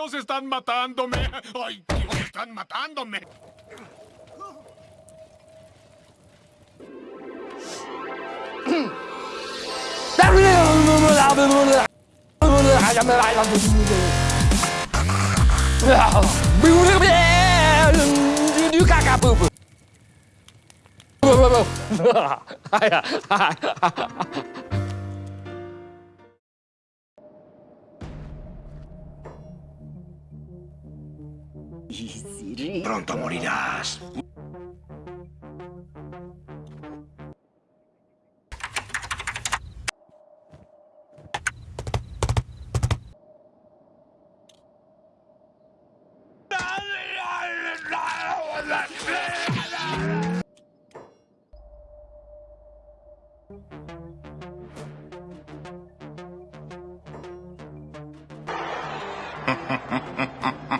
Dios, están matándome. ¡Ay, Dios, están matándome! Pronto morirás.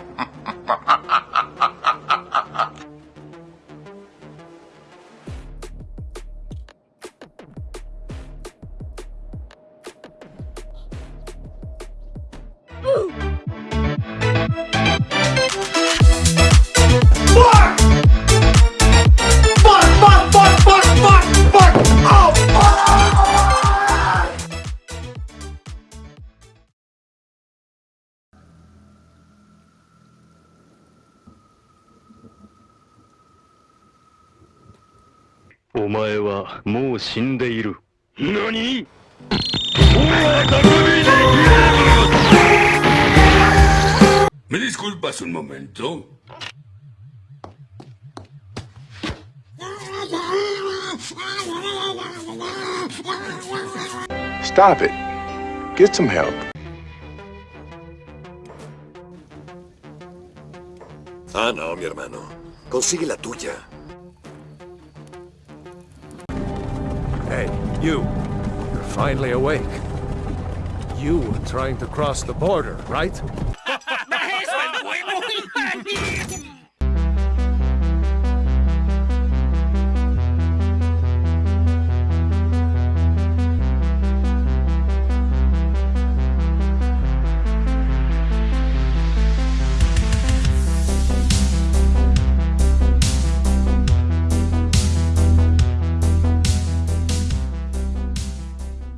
お前はもう死んでいる。何？Disculpas un momento? Stop it. Get some help. Ah, no, mi hermano. Consigue la tuya. Hey, you. You're finally awake. You were trying to cross the border, right?